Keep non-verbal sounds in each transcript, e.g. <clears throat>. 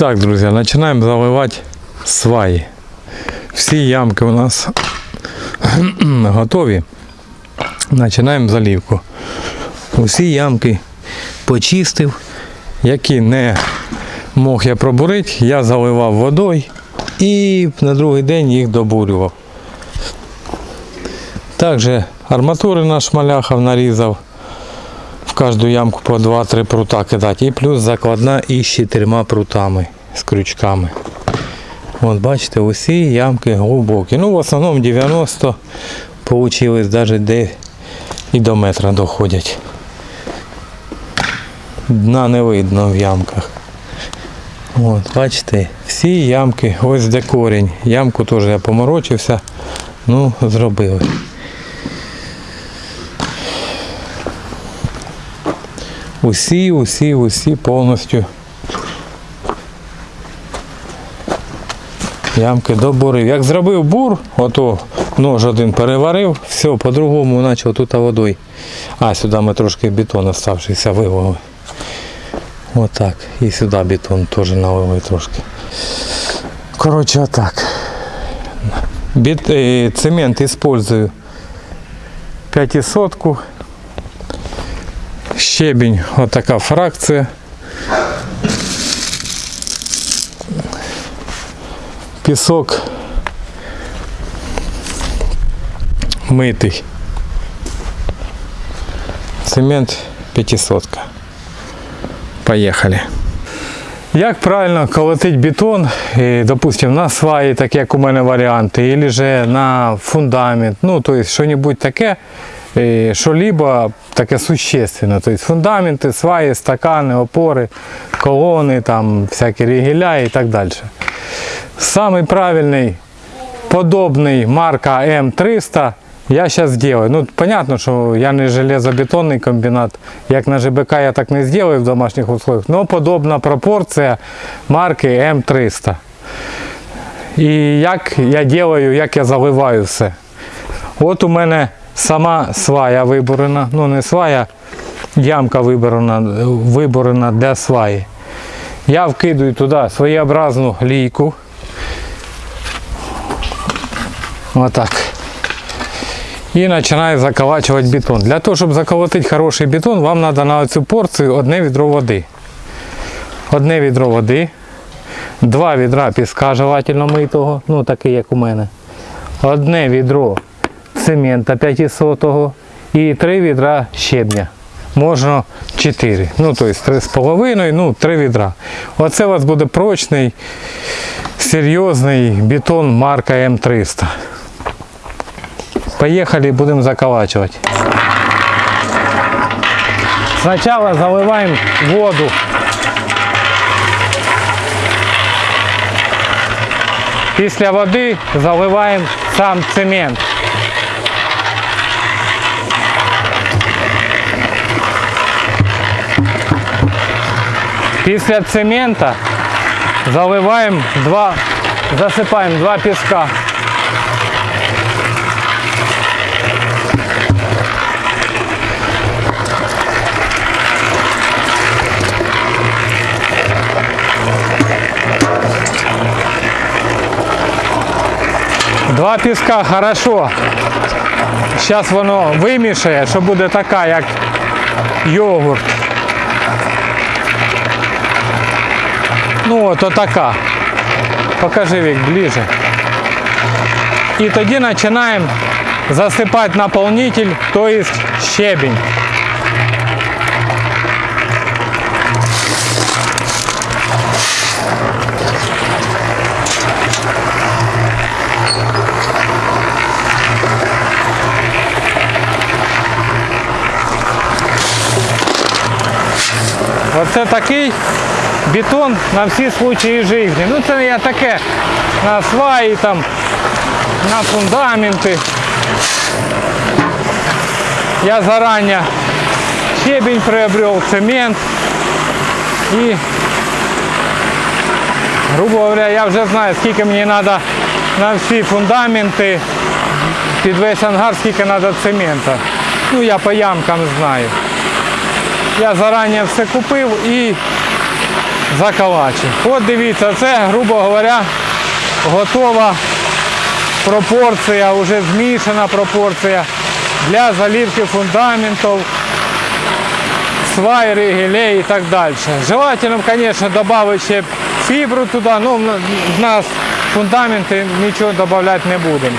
Так, друзья, начинаем заливать сваї. Всі ямки у нас <clears throat> готові. Починаємо заливку. Усі ямки почистив, які не мог я пробурити, я заливав водою і на другий день їх добурював. Також арматури на шмаляхах нарізав. Кожну ямку по 2-3 прута кидати. І плюс закладна із чотирма прутами з крючками. От бачите, усі ямки глибокі. Ну, в основному 90 получилось, навіть де і до метра доходять. Дна не видно в ямках. От, бачите, всі ямки, ось де корінь. Ямку теж я поморочився, ну, зробили. Усі, усі, усі повністю ямки добурив. Як зробив бур, ото нож один переварив, все, по-другому почав тут водою. А, сюди ми трошки бетон оставшийся вивели. Отак. І сюди бетон теж налили трошки. Коротше, отак. Е, цемент использую 500 щебінь, отака фракція. Пісок митий. Цемент 500. Поїхали. Як правильно колотить бетон, і, допустим, на сваї, так як у мене варіанти, або же на фундамент, ну, то есть що-небудь таке, і що-либо таке существенне. То есть фундаменти, сваї, стакани, опори, колони, там, всякі рігеля і так далі. Самый правильный, подобный марка М300 я сейчас сделаю. Ну, понятно, что я не железобетонный комбинат. Як на ЖБК я так не сделаю в домашних условиях. Но подобна пропорція марки М300. І як я делаю, як я заливаю все. От у мене сама свая виборена. Ну не свая, ямка виборена, виборена для сваї. Я вкидаю туди своєобразну лійку. Отак. І починаю заколачувати бетон. Для того, щоб заколотити хороший бетон, вам треба на цю порцію одне відро води. Одне відро води, два відра піска желательно митого, ну такий як у мене. Одне відро цемента 500 і три відра щебня. Можна 4. Ну, тобто 3,5, ну 3 відра. Оце у вас буде прочний, серйозний бетон марка М300. Поехали, будем заколачивать. Сначала заливаем воду. Після води заливаємо сам цемент. Після цемента заливаємо два, засипаємо два піска. Два піска хорошо. Зараз воно вимішає, що буде така, як йогурт. Ну от отака. Покажи Вік ближе. І тоді починаємо засипати наповнитель, тобто щебінь. Оце такий Бетон на всі случаї життя. Ну це я таке на сваї, там, на фундаменти. Я зарані щебень приобрел, цемент. І, грубо говоря, я вже знаю, скільки мені треба на всі фундаменти, під весь ангар, скільки треба цемента. Ну я по ямкам знаю. Я зарані все купив і закалачуємо. От дивіться, це, грубо говоря, готова пропорція, вже змішана пропорція для заливки фундаментів, свай, ригелей і так далі. Желательно, звісно, додати ще фібру туди, ну в нас фундаменти нічого додавати не будемо.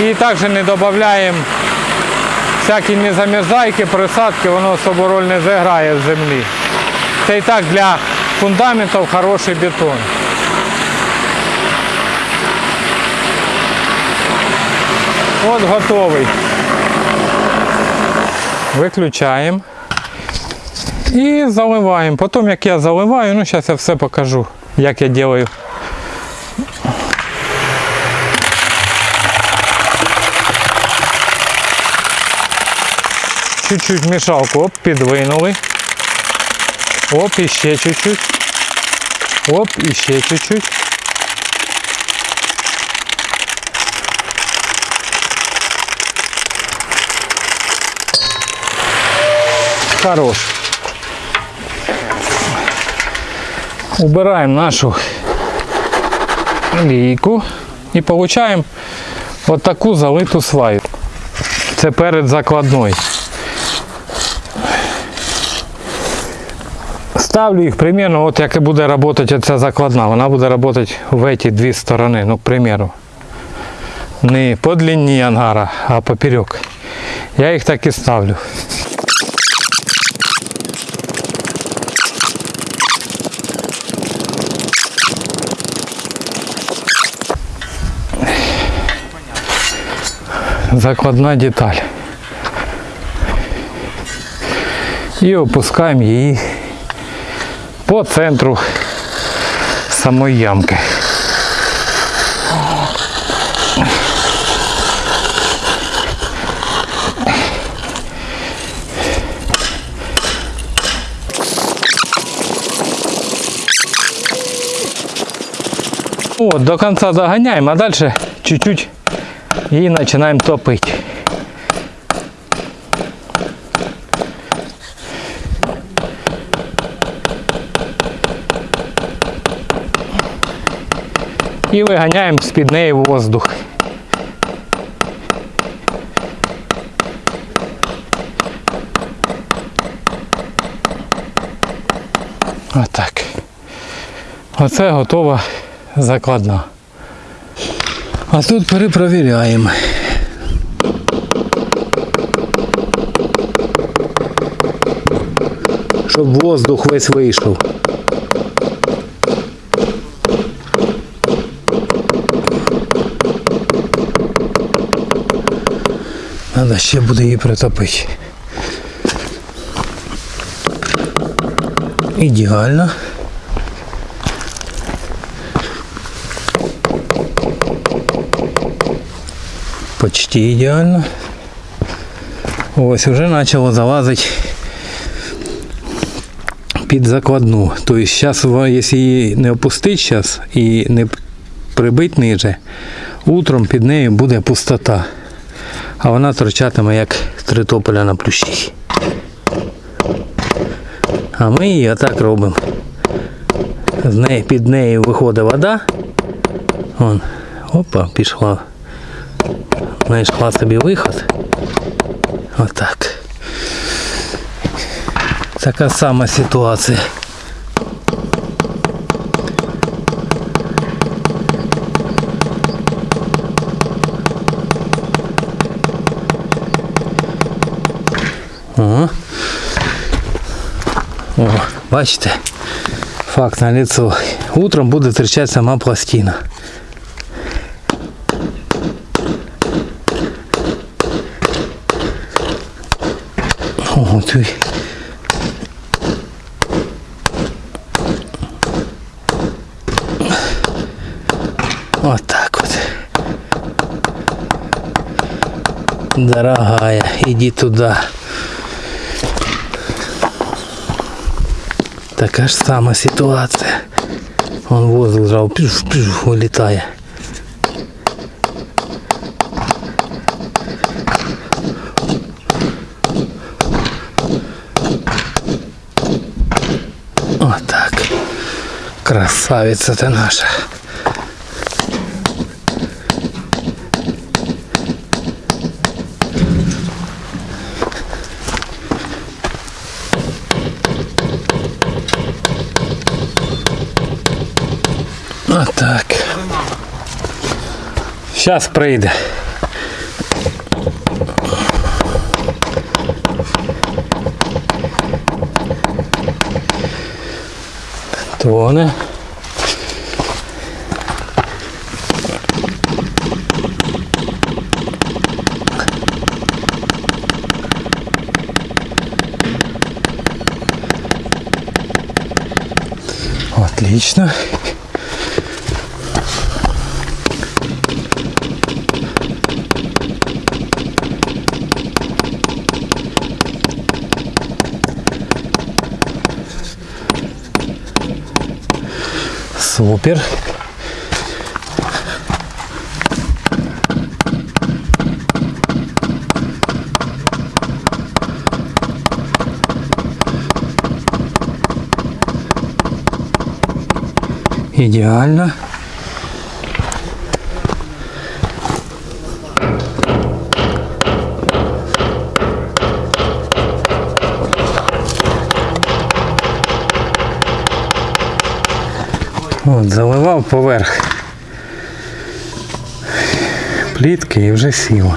І також не додаємо всякі незамерзайки, присадки, воно особо роль не зіграє в землі. Це і так для фундаментів хороший бетон. От готовий. Виключаємо і заливаємо. Потім як я заливаю, ну зараз я все покажу, як я роблю. Чуть-чуть мішалку оп, підвинули. Оп, і чуть-чуть. Оп, і ще чуть-чуть. Хорош. Убираем нашу лійку і получаємо от таку залиту сваю. Це перед закладною. Ставлю їх примерно, от як і буде працювати ця закладна. Вона буде працювати в ці дві сторони, ну, к примеру. Не по длині ангара, а поперек. Я їх так і ставлю. Закладна деталь. І опускаємо її по центру самої ямки. Вот, до конца загоняем, а дальше чуть-чуть и начинаем топить. І виганяємо з-під неї воздух. Отак. Оце готова закладна. А тут перепровіряємо. Щоб воздух весь вийшов. Треба ще буде її притопити. Ідеально. Почти ідеально. Ось вже почало залазити під закладну. Тобто зараз, якщо її не опустити зараз і не прибити ниже, утром під нею буде пустота. А вона торчатиме як три тополя на плющі. А ми її отак робимо. З неї, під нею виходить вода. Вон, опа, пішла. Знайшла собі виход. Отак. Така сама ситуація. О. Бачите? Факт на лицо. Утром буде торчать сама пластина. О, тут. Вот так вот. Дорогая, иди туда. Така ж сама ситуація. Вон воздух зразу піш, піш, вилітає. Отак. Красавиця ти наша. Отак. Зараз прийде. Тоне. Отлично. Супер. Идеально. От, заливав поверх плітки і вже сіло.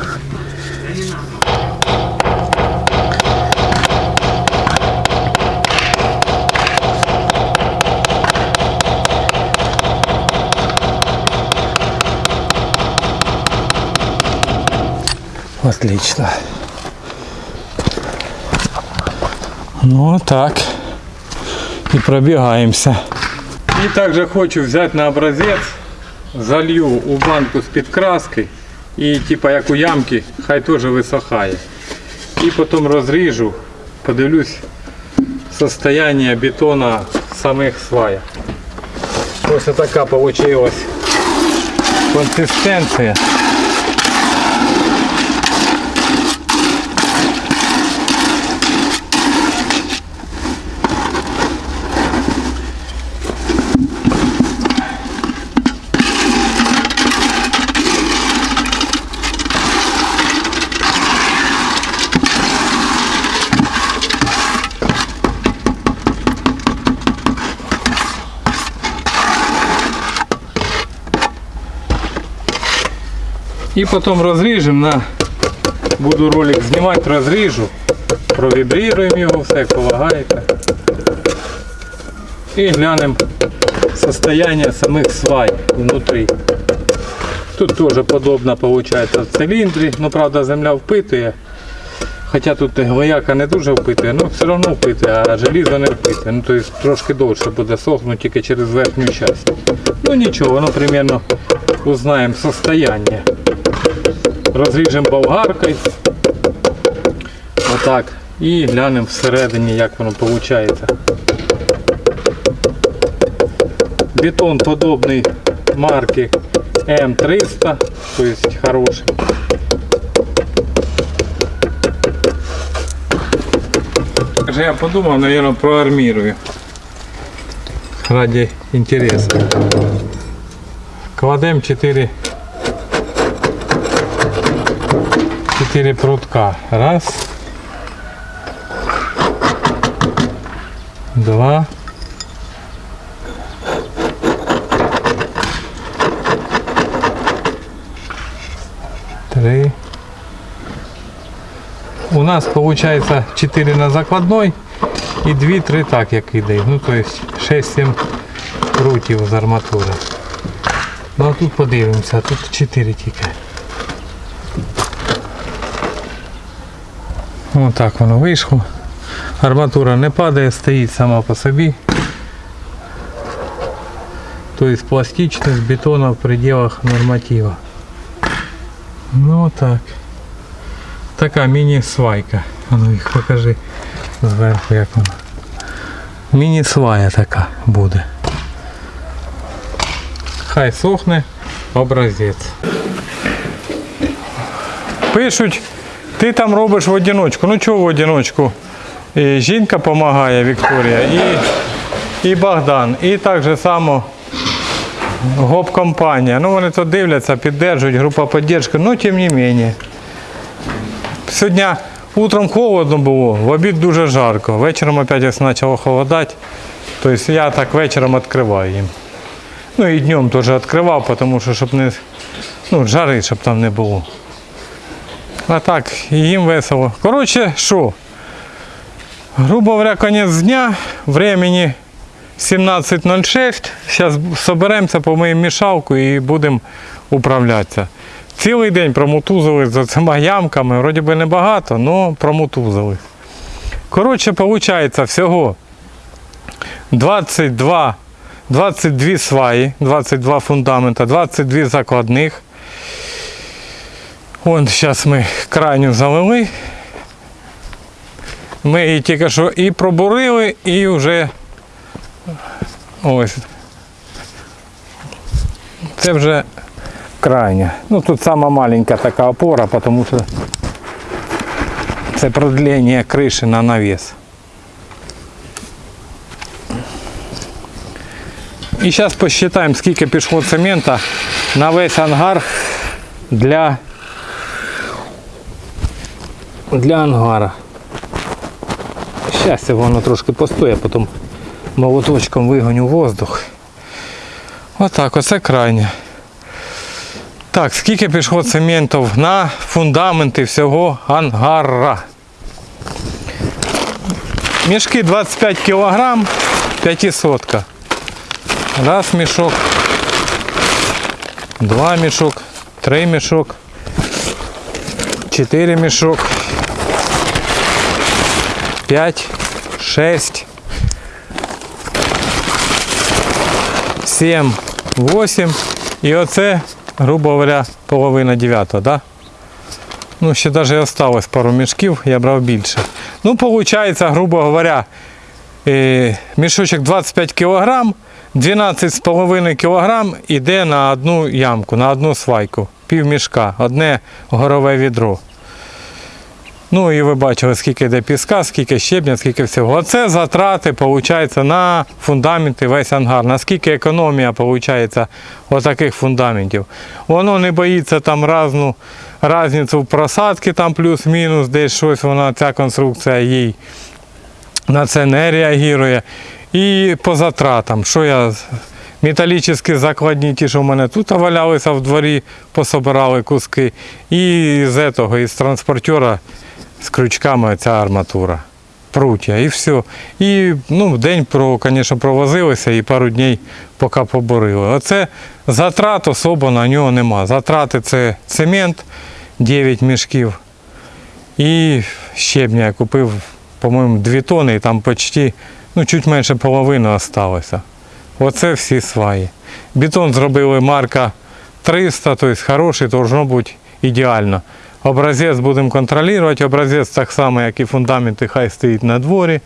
Отлично. Ну так. І пробігаємося. І также хочу взять на образец, залью у банку з подкраской і типа як у ямки, хай теж висохає. І потім розріжу, подивлюсь состояние бетона самих сваях. Ось така получилась консистенція. І потім розріжемо на буду ролик знімати, розріжу, провібріруємо його, все як полагаєте. І глянемо состояние самих свай внутрі. Тут теж подобно виходить в циліндрі, ну правда земля впитує. Хоча тут гвояка не дуже впитує, але все одно впитує, а желізо не впитує. Ну, тобто трошки довше буде сохнути тільки через верхню частину. Ну нічого, воно примерно узнаємо состояние. Розріжемо болгаркою. Отак. І глянемо всередині, як воно виходить. Бетон подобний марки М300, тобто хороший. Я подумав, наверное, проармирую. Ради интереса. Кладем 4 4 прутка. Раз. Два. Три. У нас получается 4 на закладной и 2-3 так як іде. Ну то есть 6-7 прутів з арматури. Ну а тут подивимося, тут 4 тільки. Ось так воно вийшло. Арматура не падає, стоїть сама по собі. Тобто пластичність бетона в пределах норматива. Ну так. Така міні-свайка. А ну їх покажи зверху як вона. Міні-свая така буде. Хай сохне образець. Пишуть, Ти там робиш в одиночку. Ну чого в одиночку? І жінка допомагає Вікторія. І і Богдан. І так же само ГОП-компанія. Ну вони то дивляться, піддержують, група підтримки, ну тим не менше. Сьогодні утром холодно було, в обід дуже жарко. Вечором опять почало холодати. Тобто я так вечором відкриваю їм. Ну і днем теж відкривав, тому що щоб не ну, жари, щоб там не було. А так, їм весело. Коротше, що? Грубо говоря, конець дня, времени 17.06. Зараз соберемося, помиємо мішалку і будемо управлятися. Цілий день промутузили за цими ямками, вроді би небагато, але промутузили. Коротше, виходить всього 22, 22 сваї, 22 фундамента, 22 закладних. Вон зараз ми крайню залили. Ми її тільки що і пробурили, і вже ось. Це вже крайня. Ну тут сама маленька така опора, тому що це продлення криші на навіс. І зараз посчитаємо, скільки пішло цемента на весь ангар для, для ангара. Зараз воно трошки постоє, потім молоточком вигоню воздух. Отак, оце крайнє. Так, скільки пішло цементів на фундаменти всього ангара? Мішки 25 кг, 500. Раз мішок, два мішок, три мішок, чотири мішок, п'ять, шесть, сім, восім. І оце, грубо говоря, половина дев'ятого, да? Ну, ще навіть осталось пару мішків, я брав більше. Ну, виходить, грубо говоря, е, мішочок 25 кг, 12,5 кг йде на одну ямку, на одну свайку, пів мішка, одне горове відро. Ну і ви бачили, скільки йде піска, скільки щебня, скільки всього. Оце затрати виходить, на фундаменти весь ангар. Наскільки економія виходить отаких фундаментів. Воно не боїться там разну різницю в просадки, там плюс-мінус, десь щось вона, ця конструкція їй на це не реагує. І по затратам, що я металічні закладні, ті, що в мене тут валялися в дворі, пособирали куски. І з этого, із транспортера з крючками ця арматура. Прутя і все. І ну, день, про, звісно, провозилися і пару днів поки поборили. Оце затрат особо на нього нема. Затрати це цемент 9 мішків. І щебня я купив, по-моєму, 2 тони, і там почти, ну, чуть менше половини залишилося. Оце всі сваї. Бетон зробили марка 300, тобто хороший, должно бути ідеально. Образець будемо контролювати, образець так само, як і фундаменти, хай стоїть на дворі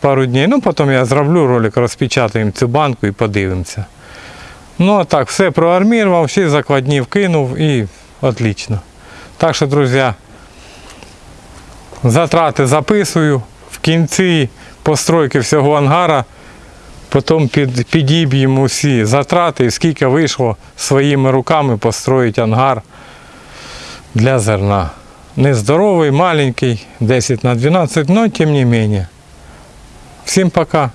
пару днів. Ну, потім я зроблю ролик, розпечатаємо цю банку і подивимося. Ну, а так, все проармірував, всі закладні вкинув і отлично. Так що, друзі, затрати записую. В кінці постройки всього ангара Потім під, підіб'ємо усі затрати, і скільки вийшло своїми руками построїти ангар для зерна. Нездоровий, маленький, 10 на 12, но тим не менее. Всім пока.